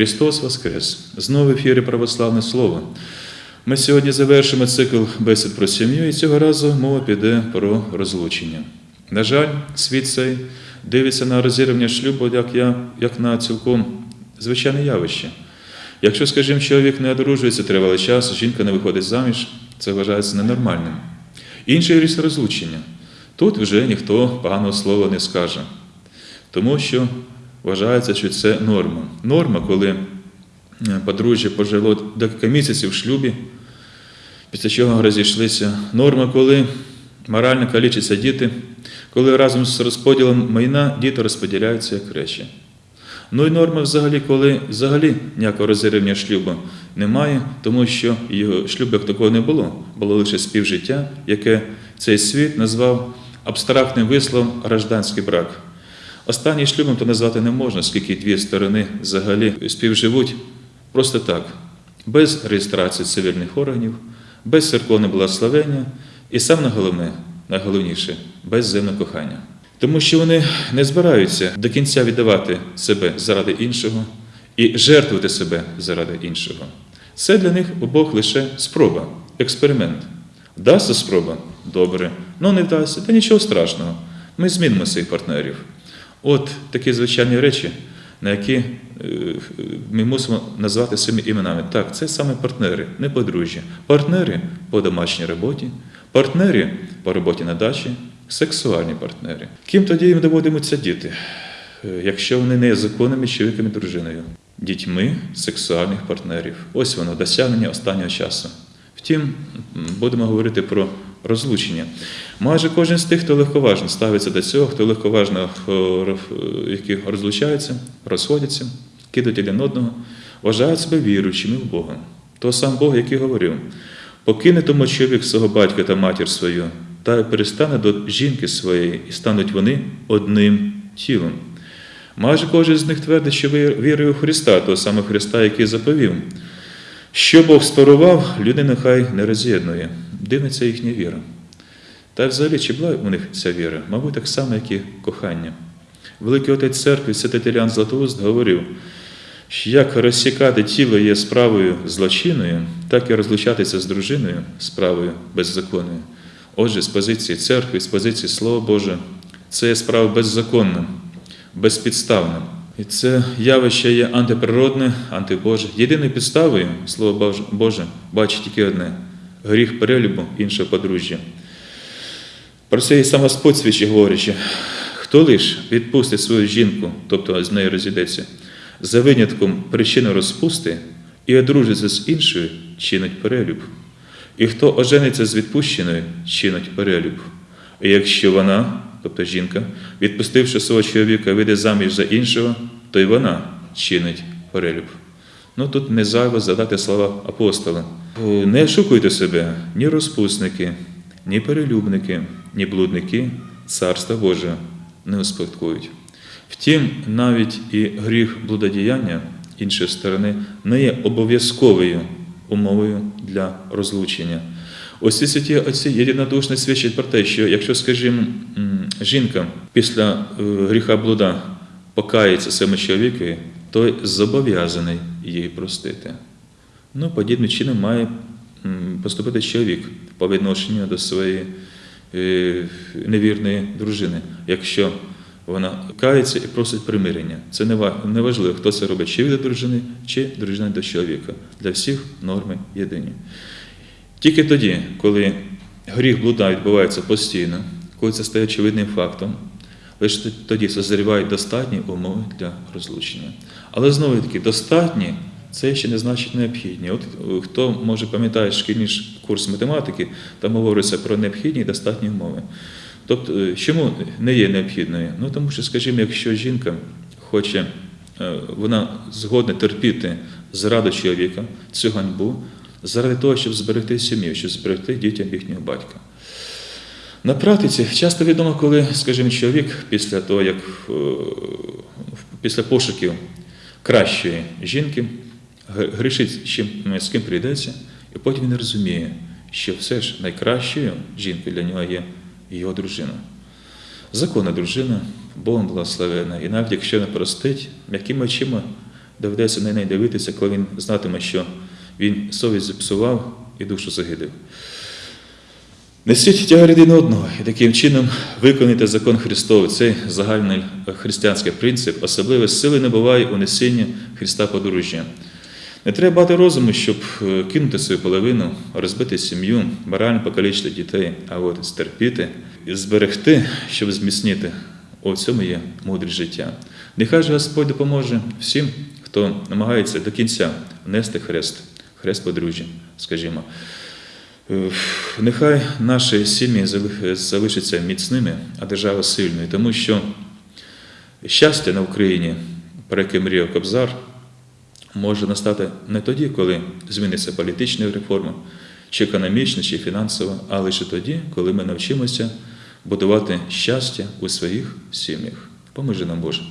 Христос Воскрес! Знову в ефірі Православне Слово. Ми сьогодні завершимо цикл бесід про сім'ю, і цього разу мова піде про розлучення. На жаль, світ цей дивиться на розірвання шлюбу, як, я, як на цілком звичайне явище. Якщо, скажімо, чоловік не одружується тривалий час, жінка не виходить заміж, це вважається ненормальним. Інший ріс розлучення. Тут вже ніхто поганого слова не скаже, тому що вважається, що це норма. Норма, коли е, подружжя пожило декілька місяців в шлюбі, після чого розійшлися. Норма, коли морально калічаться діти, коли разом з розподілом майна діти розподіляються як речі. Ну і норма взагалі, коли взагалі ніякого розірвання шлюбу немає, тому що його шлюбу як такого не було, було лише співжиття, яке цей світ назвав абстрактним висловом гражданський брак. Останній шлюбом то назвати не можна, оскільки дві сторони взагалі співживуть просто так, без реєстрації цивільних органів, без церковного благословення і саме головне, найголовніше, без земного кохання. Тому що вони не збираються до кінця віддавати себе заради іншого і жертвувати себе заради іншого. Це для них обох лише спроба, експеримент. Вдасться спроба? Добре. Ну не вдасться, та нічого страшного. Ми змінимо своїх партнерів. От такі звичайні речі, на які е, ми мусимо назвати своїми іменами. Так, це саме партнери, не подружжя. Партнери по домашній роботі, партнери по роботі на дачі, сексуальні партнери. Ким тоді їм доводимуться діти, Е, якщо вони не є законними чоловіком і дружиною? Дітьми сексуальних партнерів. Ось воно досягнення останнього часу. Втім, будемо говорити про розлучення. Майже кожен з тих, хто легковажно ставиться до цього, хто легковажно е, які розлучаються, розходяться, кидають один одного, вважають себе віруючими в Бога. Того сам Бог, який говорив: покине тому чоловік свого батька та матір свою, та перестане до жінки своєї, і стануть вони одним тілом. Майже кожен з них твердить, що вірує у Христа, того самого Христа, який заповів. Що Бог спарував, людина хай не роз'єднує. Дивна ця їхня віра. Та взагалі, чи була у них ця віра? Мабуть, так само, як і кохання. Великий отець церкви, святий Тилян Златоуст, говорив, що як розсікати тіло є справою злочинною, так і розлучатися з дружиною справою беззаконною. Отже, з позиції церкви, з позиції Слова Боже, це є справа беззаконна, безпідставна. І це явище є антиприродне, антибоже. Єдиною підставою, Слово Боже, бачить тільки одне гріх перелюбу іншого подружжя. Про це і сам Господь свідчить говорячи, хто лиш відпустить свою жінку, тобто з нею розійдеться, за винятком причини розпусти і одружиться з іншою, чинить перелюб. І хто ожениться з відпущеною, чинить перелюб. І якщо вона, тобто жінка, відпустивши свого чоловіка, вийде заміж за іншого, то й вона чинить перелюб. Ну тут не зайво задати слова апостола. «О, Не шукуйте себе ні розпусники, ні перелюбники, ні блудники, царства Боже не успадкують. Втім, навіть і гріх блудодіяння іншої сторони не є обов'язковою умовою для розлучення. Ось ці святі отці єдинодушно свідчать про те, що якщо, скажімо, жінка після е, гріха блуда покається своєму чоловікові, той зобов'язаний її простити. Ну, подібним чином має поступити чоловік по відношенню до своєї е, невірної дружини, якщо вона кається і просить примирення. Це не ва- не важливо, хто це робить, чи від дружини, чи дружина до чоловіка. Для всіх норми єдині. Тільки тоді, коли гріх блуда відбувається постійно, коли це стає очевидним фактом, лише тоді созрівають достатні умови для розлучення. Але знову таки, достатні це ще не значить необхідні. От е, хто може пам'ятає шкільний курс математики, там говориться про необхідні і достатні умови. Тобто, е, чому не є необхідною? Ну тому що, скажімо, якщо жінка хоче, е, вона згодна терпіти зраду чоловіка, цю ганьбу, заради того, щоб зберегти сім'ю, щоб зберегти дітям їхнього батька. На практиці часто відомо, коли, скажімо, чоловік після того, як після пошуків кращої жінки грішить з чим з ким прийдеться, і потім він розуміє, що все ж найкращою жінкою для нього є його дружина. Законна дружина, Богом благословена. І навіть якщо не простить, м'якими очима доведеться на неї дивитися, коли він знатиме, що він совість зіпсував і душу загидив. Несіть тягар один одного і таким чином виконуйте закон Христовий, цей загальний християнський принцип, особливо сили не буває у несінні Христа подружжя. Не треба багато розуму, щоб е, кинути свою половину, розбити сім'ю, морально покалічити дітей, а от стерпіти і зберегти, щоб зміцнити. У цьому є мудрість життя. Нехай же Господь допоможе всім, хто намагається до кінця нести хрест, хрест подружжя, скажімо. Е, Нехай наші сім'ї залишаться міцними, а держава сильною, тому що щастя на Україні, про яке мріяв Кобзар, може настати не тоді, коли зміниться політична реформа, чи економічна, чи фінансова, а лише тоді, коли ми навчимося будувати щастя у своїх сім'ях. Поможи нам Боже.